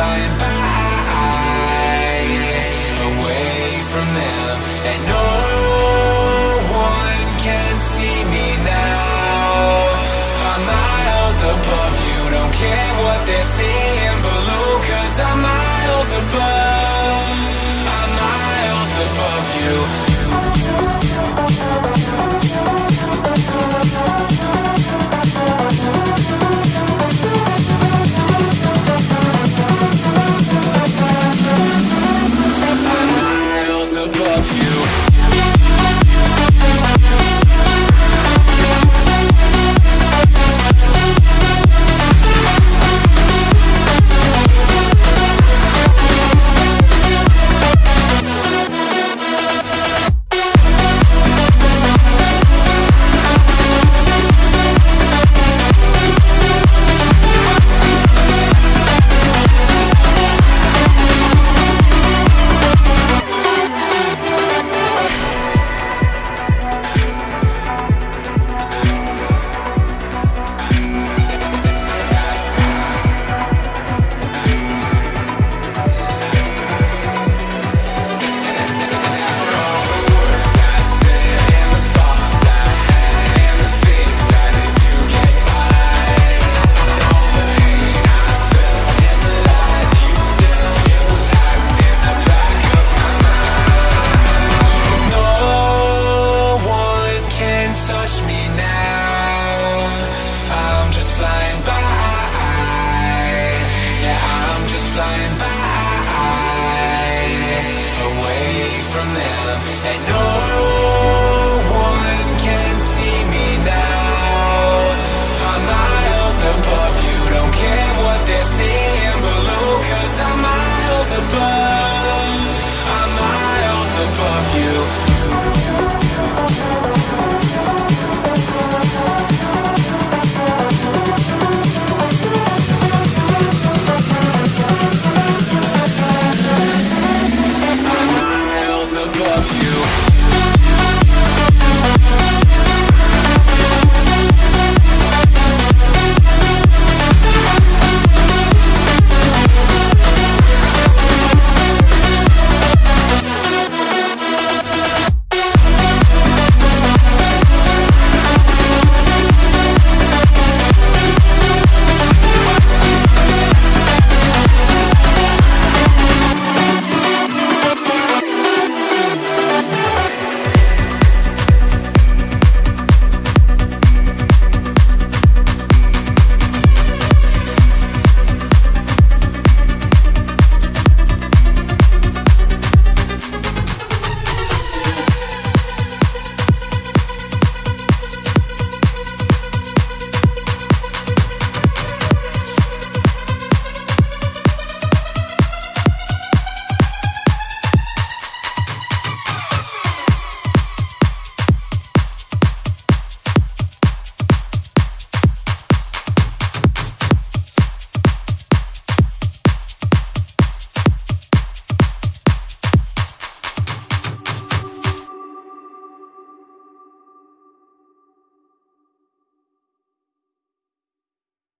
flying by Away from them. And no one can see me now. I'm miles above you Don't care what they're seeing